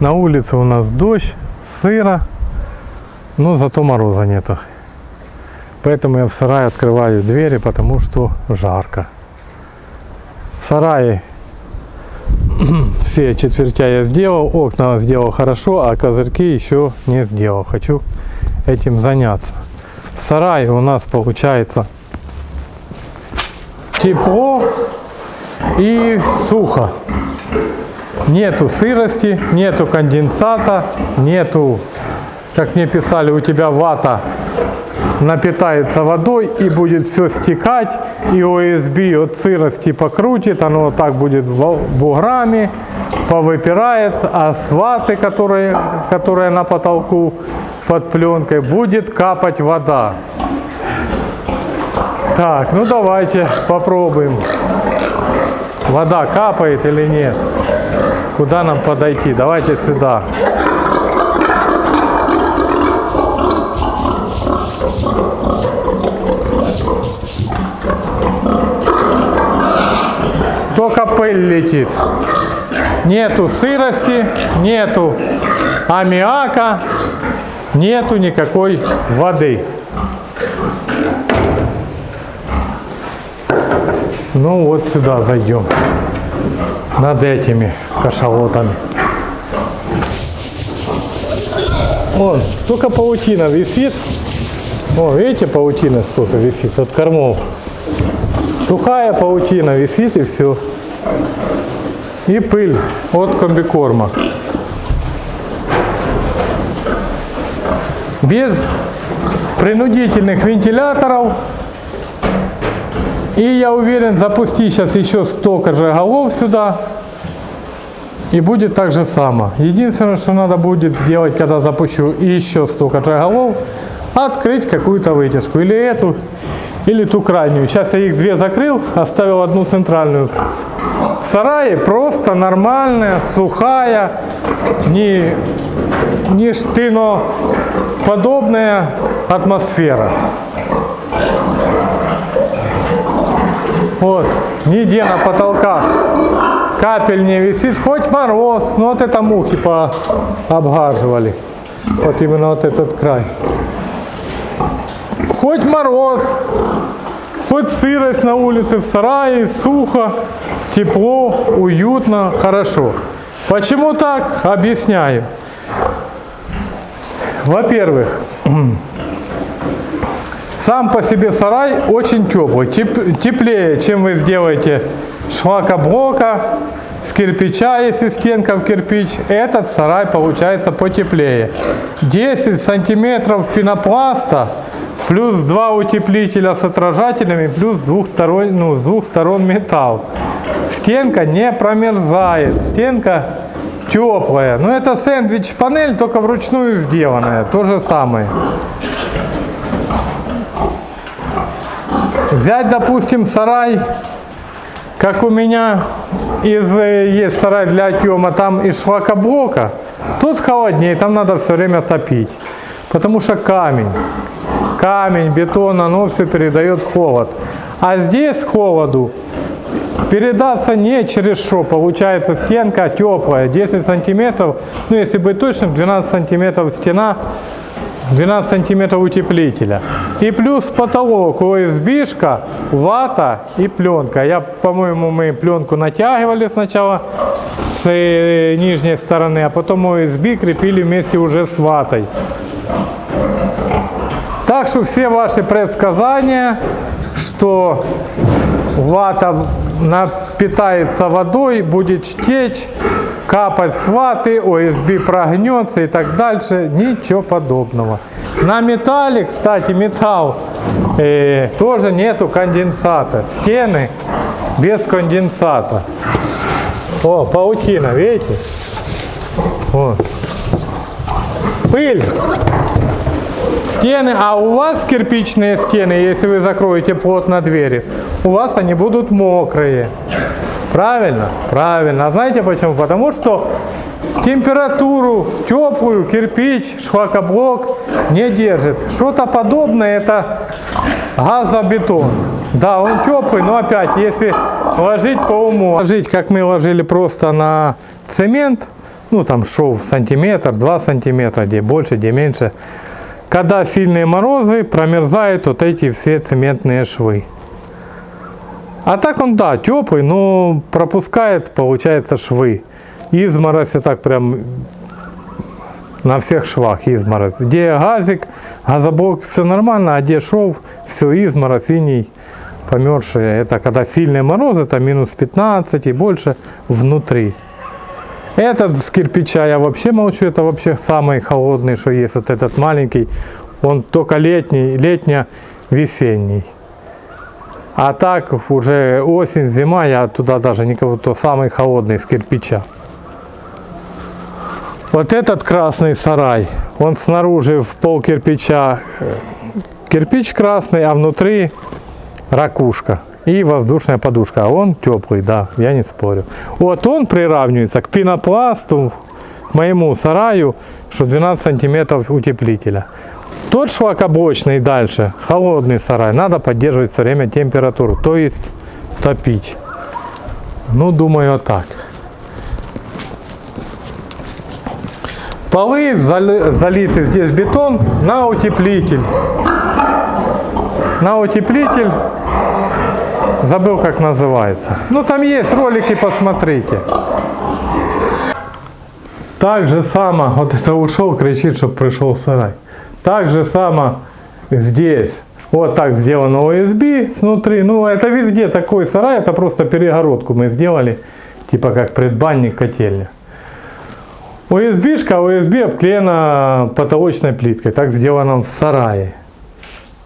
На улице у нас дождь, сыро, но зато мороза нету. Поэтому я в сарае открываю двери, потому что жарко. В сарае все четвертя я сделал, окна сделал хорошо, а козырьки еще не сделал. Хочу этим заняться. В сарае у нас получается тепло и сухо. Нету сырости, нету конденсата, нету, как мне писали, у тебя вата напитается водой и будет все стекать, и ОСБ от сырости покрутит, оно так будет буграми, повыпирает, а с ваты, которые, которая на потолку под пленкой, будет капать вода. Так, ну давайте попробуем. Вода капает или нет? Куда нам подойти? Давайте сюда. Только пыль летит. Нету сырости, нету аммиака, нету никакой воды. Ну вот сюда зайдем. Над этими кашалотами. Вон, столько паутина висит. О, видите, паутина сколько висит от кормов. Сухая паутина висит и все. И пыль от комбикорма. Без принудительных вентиляторов и я уверен, запусти сейчас еще столько же голов сюда, и будет так же само. Единственное, что надо будет сделать, когда запущу еще столько же голов, открыть какую-то вытяжку. Или эту, или ту крайнюю. Сейчас я их две закрыл, оставил одну центральную. В сарае просто нормальная, сухая, не, не штыноподобная атмосфера. Вот, нигде на потолках капель не висит, хоть мороз, но вот это мухи пообгаживали. Вот именно вот этот край. Хоть мороз, хоть сырость на улице, в сарае, сухо, тепло, уютно, хорошо. Почему так? Объясняю. Во-первых, сам по себе сарай очень теплый, теп, теплее, чем вы сделаете шлакоблока, с кирпича, если стенка в кирпич, этот сарай получается потеплее. 10 сантиметров пенопласта, плюс два утеплителя с отражателями, плюс двухсторон, ну, с двух сторон металл. Стенка не промерзает, стенка теплая. Но это сэндвич-панель, только вручную сделанная, то же самое. Взять, допустим, сарай, как у меня из, э, есть сарай для отъема, там из шлакоблока, тут холоднее, там надо все время топить. Потому что камень, камень, бетон, оно все передает холод. А здесь холоду передаться не через что. Получается стенка теплая, 10 сантиметров, ну если быть точным, 12 сантиметров стена 12 сантиметров утеплителя. И плюс потолок ОСБшка, вата и пленка. Я, по-моему, мы пленку натягивали сначала с э, нижней стороны, а потом ОСБ крепили вместе уже с ватой. Так что все ваши предсказания, что вата напитается водой, будет течь, капать с ваты, ОСБ прогнется и так дальше. Ничего подобного. На металле, кстати, металл, э, тоже нету конденсата. Стены без конденсата. О, паутина, видите? Вот. Пыль. Стены, а у вас кирпичные стены, если вы закроете плотно двери, у вас они будут мокрые. Правильно? Правильно. А знаете почему? Потому что температуру теплую кирпич, шлакоблок не держит. Что-то подобное это газобетон. Да, он теплый, но опять, если ложить по уму, ложить, как мы ложили просто на цемент, ну там шов сантиметр, 2 сантиметра, где больше, где меньше. Когда сильные морозы, промерзают вот эти все цементные швы. А так он, да, теплый, но пропускает, получается, швы. Изморозь, и так прям на всех швах изморозь. Где газик, газоблок, все нормально, а где шов, все изморозь, синий, померзшие. Это когда сильные морозы, это минус 15 и больше внутри. Этот с кирпича я вообще молчу, это вообще самый холодный, что есть. Вот этот маленький, он только летний, летне-весенний. А так уже осень, зима, я туда даже никого, то самый холодный с кирпича. Вот этот красный сарай, он снаружи в пол кирпича кирпич красный, а внутри ракушка и воздушная подушка. А он теплый, да, я не спорю. Вот он приравнивается к пенопласту, к моему сараю, что 12 сантиметров утеплителя. Тот шлакоблочный дальше, холодный сарай, надо поддерживать все время температуру, то есть топить. Ну, думаю, так. Полы зали, залиты здесь бетон на утеплитель. На утеплитель. Забыл, как называется. Ну, там есть ролики, посмотрите. Так же само, вот это ушел, кричит, чтобы пришел сарай. Так же само здесь. Вот так сделано OSB снутри. Ну, это везде такой сарай, это просто перегородку мы сделали, типа как предбанник котельня. ОСБшка, ОСБ обклеена потолочной плиткой, так сделано в сарае.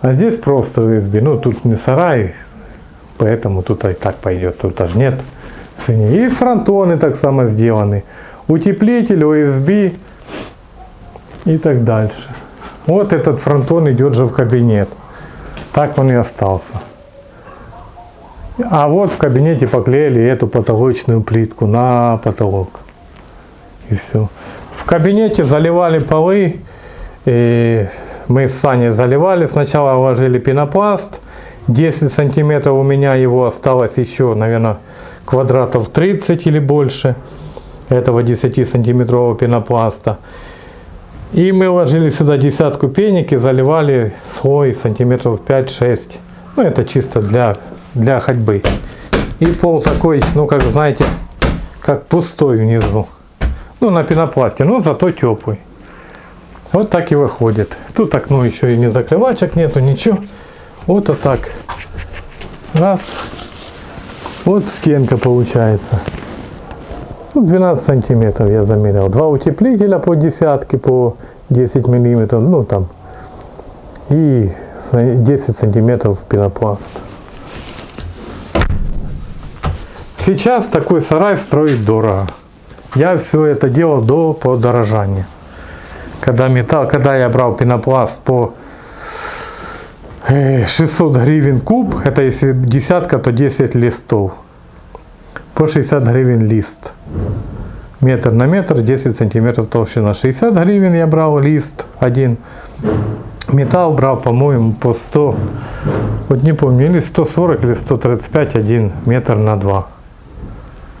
А здесь просто ОСБ, ну тут не сарай, поэтому тут и так пойдет, тут даже нет И фронтоны так само сделаны, утеплитель, ОСБ и так дальше. Вот этот фронтон идет же в кабинет, так он и остался. А вот в кабинете поклеили эту потолочную плитку на потолок и все. В кабинете заливали полы, и мы с Саней заливали, сначала вложили пенопласт, 10 сантиметров у меня его осталось еще, наверное, квадратов 30 или больше этого 10 сантиметрового пенопласта. И мы вложили сюда десятку пеник и заливали слой сантиметров 5-6. Ну, это чисто для, для ходьбы. И пол такой, ну, как знаете, как пустой внизу. Ну, на пенопласте, но зато теплый. Вот так и выходит. Тут окно еще и не закрывачек нету, ничего. Вот, вот так. Раз. Вот стенка получается. Ну, 12 сантиметров я замерил. Два утеплителя по десятке, по 10 миллиметров. Ну, там. И 10 сантиметров пенопласт. Сейчас такой сарай строить дорого. Я все это делал до подорожания. Когда металл, когда я брал пенопласт по 600 э, гривен куб, это если десятка, то 10 листов. По 60 гривен лист. Метр на метр, 10 сантиметров толщина. 60 гривен я брал лист один. Металл брал, по-моему, по 100, вот не помню, или 140, или 135, один метр на 2.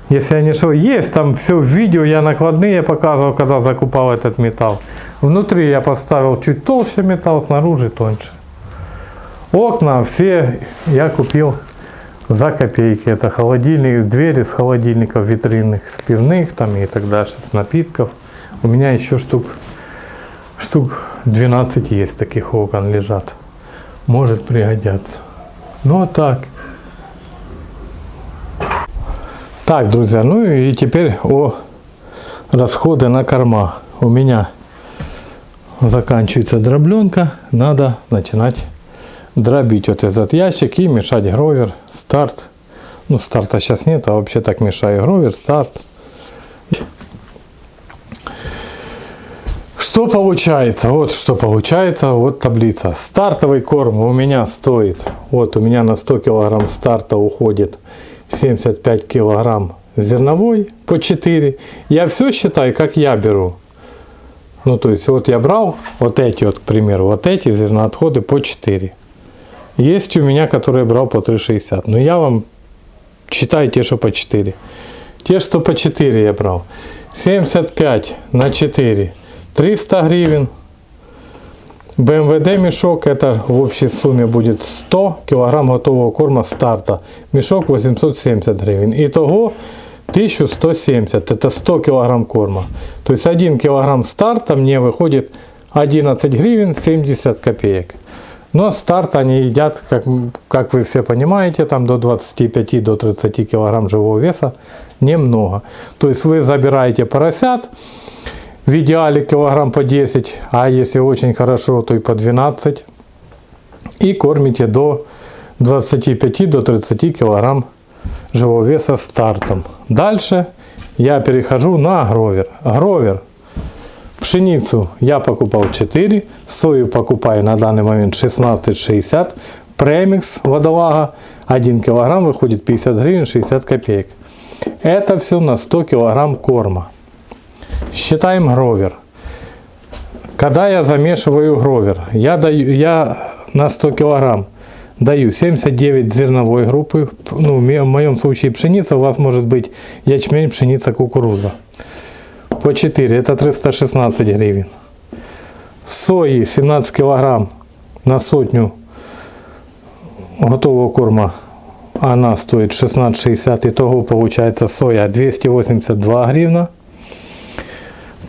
Если я не ошибаюсь, есть там все в видео, я накладные показывал, когда закупал этот металл. Внутри я поставил чуть толще металл, снаружи тоньше. Окна все я купил за копейки. Это холодильник, двери с холодильников витринных, с пивных там и так дальше, с напитков. У меня еще штук, штук 12 есть таких окон лежат. Может пригодятся. Ну а так. Так, друзья, ну и теперь о расходы на корма. У меня заканчивается дробленка, надо начинать дробить вот этот ящик и мешать гровер, старт. Ну, старта сейчас нет, а вообще так мешаю гровер, старт. Что получается? Вот что получается, вот таблица. Стартовый корм у меня стоит, вот у меня на 100 килограмм старта уходит 75 килограмм зерновой по 4. Я все считаю, как я беру. Ну, то есть, вот я брал вот эти вот, к примеру, вот эти зерноотходы по 4. Есть у меня, которые брал по 3,60. Но я вам считаю те, что по 4. Те, что по 4 я брал. 75 на 4 300 гривен. БМВД мешок это в общей сумме будет 100 килограмм готового корма старта. Мешок 870 гривен. Итого 1170. Это 100 килограмм корма. То есть 1 килограмм старта мне выходит 11 гривен 70 копеек. Но старт они едят, как, как вы все понимаете, там до 25-30 до 30 килограмм живого веса немного. То есть вы забираете поросят, в идеале килограмм по 10, а если очень хорошо, то и по 12. И кормите до 25 до 30 килограмм живого веса стартом. Дальше я перехожу на гровер. Гровер Пшеницу я покупал 4, сою покупаю на данный момент 16,60. Премикс водолага 1 кг выходит 50 гривен 60 копеек. Это все на 100 кг корма. Считаем гровер. Когда я замешиваю гровер, я, даю, я на 100 кг даю 79 зерновой группы. Ну, в моем случае пшеница, у вас может быть ячмень, пшеница, кукуруза по 4, это 316 гривен. Сои 17 килограмм на сотню готового корма, она стоит 16,60, итого получается соя 282 гривна.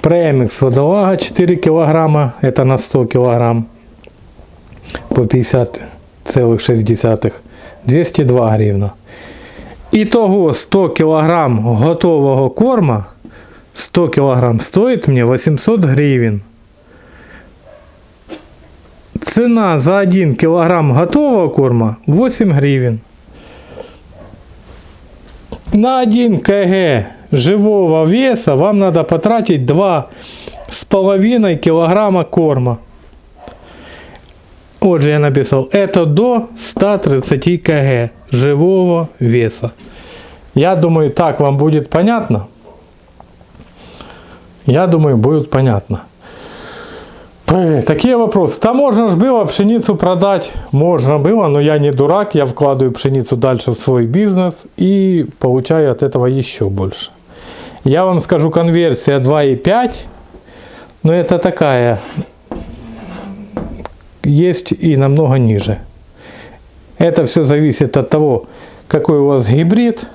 Премикс водолага 4 килограмма, это на 100 килограмм по 50,6, 202 гривна. Итого 100 килограмм готового корма 100 килограмм стоит мне 800 гривен. Цена за 1 килограмм готового корма 8 гривен. На 1 кг живого веса вам надо потратить 2,5 килограмма корма. Вот же я написал, это до 130 кг живого веса. Я думаю, так вам будет понятно. Я думаю, будет понятно. Такие вопросы. Там можно же было пшеницу продать. Можно было, но я не дурак. Я вкладываю пшеницу дальше в свой бизнес и получаю от этого еще больше. Я вам скажу, конверсия 2,5. Но это такая. Есть и намного ниже. Это все зависит от того, какой у вас гибрид,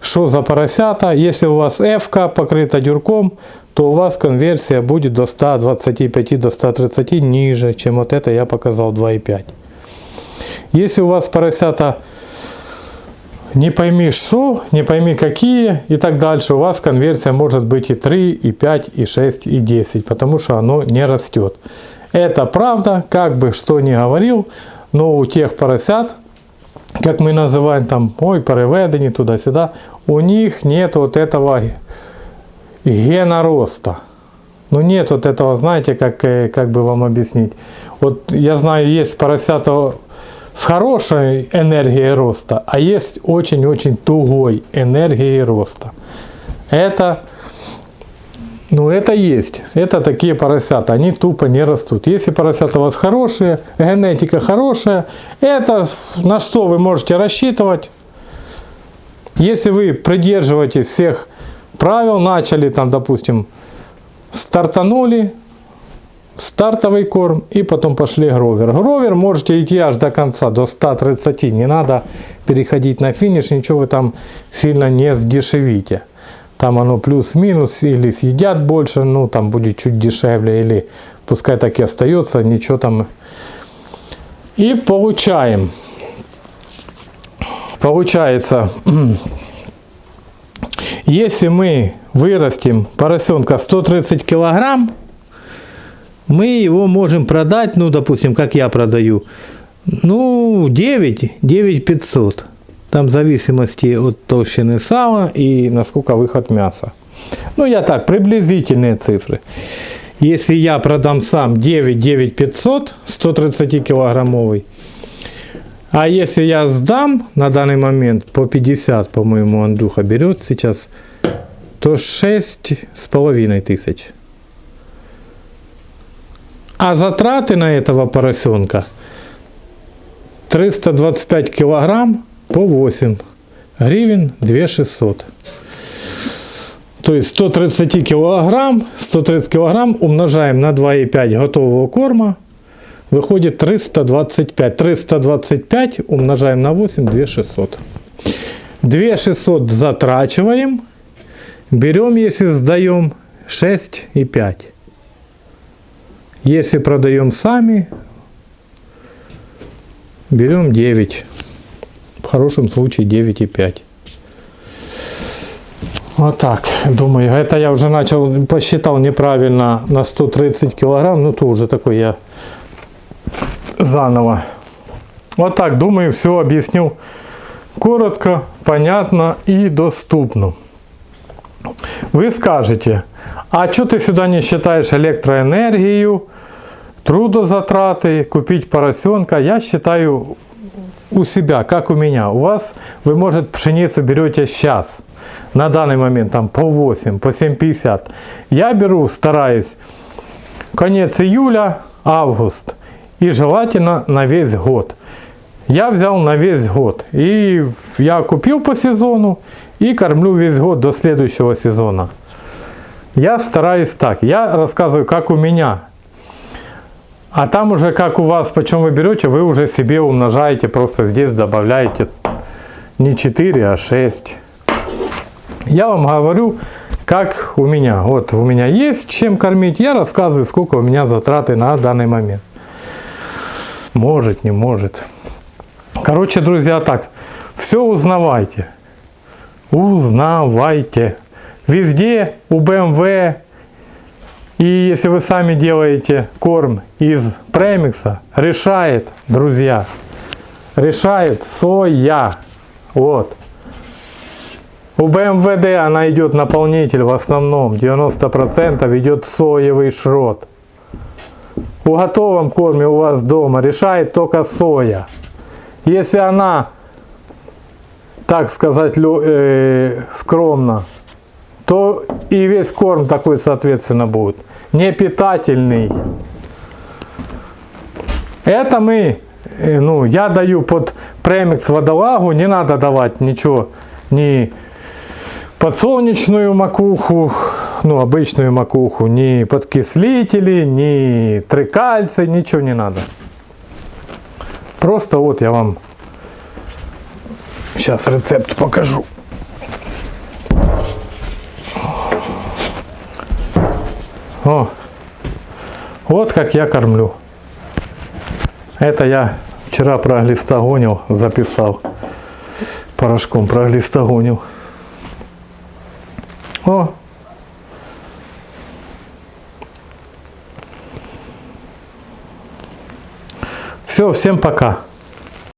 что за поросята. Если у вас F покрыта дюрком, то у вас конверсия будет до 125 до 130 ниже, чем вот это я показал 2,5. Если у вас поросята не пойми что, не пойми какие и так дальше, у вас конверсия может быть и 3, и 5, и 6, и 10, потому что оно не растет. Это правда, как бы что ни говорил, но у тех поросят, как мы называем там, ой, переведені туда-сюда, у них нет вот этого гена роста. Ну нет вот этого, знаете, как, э, как бы вам объяснить. Вот я знаю, есть поросята с хорошей энергией роста, а есть очень-очень тугой энергией роста. Это, ну это есть. Это такие поросята, они тупо не растут. Если поросята у вас хорошие, генетика хорошая, это на что вы можете рассчитывать. Если вы придерживаетесь всех правил, начали там, допустим, стартанули, стартовый корм и потом пошли гровер. Гровер можете идти аж до конца, до 130, не надо переходить на финиш, ничего вы там сильно не сдешевите. Там оно плюс-минус, или съедят больше, ну там будет чуть дешевле, или пускай так и остается, ничего там. И получаем. Получается, если мы вырастим поросенка 130 килограмм, мы его можем продать, ну, допустим, как я продаю, ну, 9, 9 500. Там в зависимости от толщины сала и насколько выход мяса. Ну, я так, приблизительные цифры. Если я продам сам 9, 9 500, 130 килограммовый, а если я сдам на данный момент по 50, по-моему, Андрюха берет сейчас, то 6 с половиной тысяч. А затраты на этого поросенка 325 килограмм по 8 гривен 2600. То есть 130 килограмм, 130 килограмм умножаем на 2,5 готового корма, выходит 325. 325 умножаем на 8, 2600. 2600 затрачиваем, берем, если сдаем, 6,5. Если продаем сами, берем 9. В хорошем случае 9,5. Вот так, думаю, это я уже начал, посчитал неправильно на 130 килограмм, ну то уже такой я заново. Вот так, думаю, все объяснил коротко, понятно и доступно. Вы скажете, а что ты сюда не считаешь электроэнергию, трудозатраты, купить поросенка? Я считаю у себя, как у меня. У вас, вы, может, пшеницу берете сейчас, на данный момент там по 8, по 7,50. Я беру, стараюсь, конец июля, август. И желательно на весь год. Я взял на весь год. И я купил по сезону и кормлю весь год до следующего сезона. Я стараюсь так. Я рассказываю, как у меня. А там уже как у вас, почем вы берете, вы уже себе умножаете, просто здесь добавляете не 4, а 6. Я вам говорю, как у меня. Вот у меня есть чем кормить, я рассказываю, сколько у меня затраты на данный момент. Может, не может. Короче, друзья, так, все узнавайте. Узнавайте. Везде у BMW, и если вы сами делаете корм из премикса, решает, друзья, решает соя. Вот. У БМВД она идет наполнитель в основном, 90% идет соевый шрот. У готовом корме у вас дома решает только соя. Если она, так сказать, э, скромно, то и весь корм такой, соответственно, будет. Не питательный. Это мы, э, ну, я даю под премикс водолагу, не надо давать ничего, ни подсолнечную макуху, ну, обычную макуху, ни подкислители, ни трикальций, ничего не надо. Просто вот я вам сейчас рецепт покажу. О, вот как я кормлю. Это я вчера про глистогонил записал. Порошком про глистогонил. О! Все, всем пока.